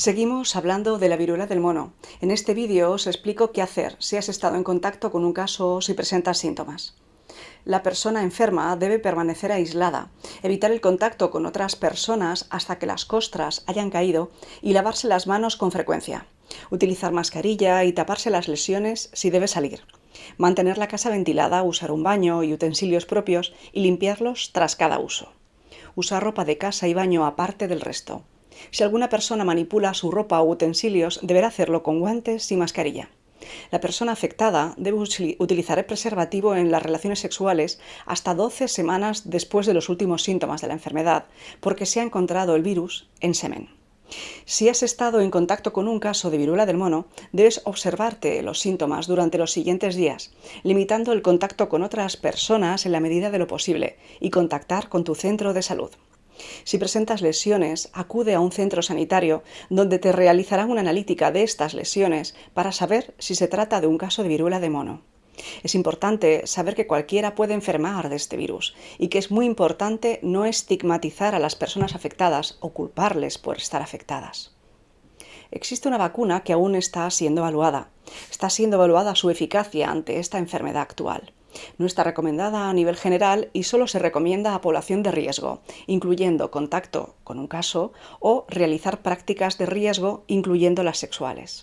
Seguimos hablando de la viruela del mono. En este vídeo os explico qué hacer si has estado en contacto con un caso o si presentas síntomas. La persona enferma debe permanecer aislada, evitar el contacto con otras personas hasta que las costras hayan caído y lavarse las manos con frecuencia. Utilizar mascarilla y taparse las lesiones si debe salir. Mantener la casa ventilada, usar un baño y utensilios propios y limpiarlos tras cada uso. Usar ropa de casa y baño aparte del resto. Si alguna persona manipula su ropa o utensilios, deberá hacerlo con guantes y mascarilla. La persona afectada debe utilizar el preservativo en las relaciones sexuales hasta 12 semanas después de los últimos síntomas de la enfermedad, porque se ha encontrado el virus en semen. Si has estado en contacto con un caso de viruela del mono, debes observarte los síntomas durante los siguientes días, limitando el contacto con otras personas en la medida de lo posible y contactar con tu centro de salud. Si presentas lesiones, acude a un centro sanitario donde te realizarán una analítica de estas lesiones para saber si se trata de un caso de viruela de mono. Es importante saber que cualquiera puede enfermar de este virus y que es muy importante no estigmatizar a las personas afectadas o culparles por estar afectadas. Existe una vacuna que aún está siendo evaluada. Está siendo evaluada su eficacia ante esta enfermedad actual. No está recomendada a nivel general y solo se recomienda a población de riesgo, incluyendo contacto con un caso o realizar prácticas de riesgo, incluyendo las sexuales.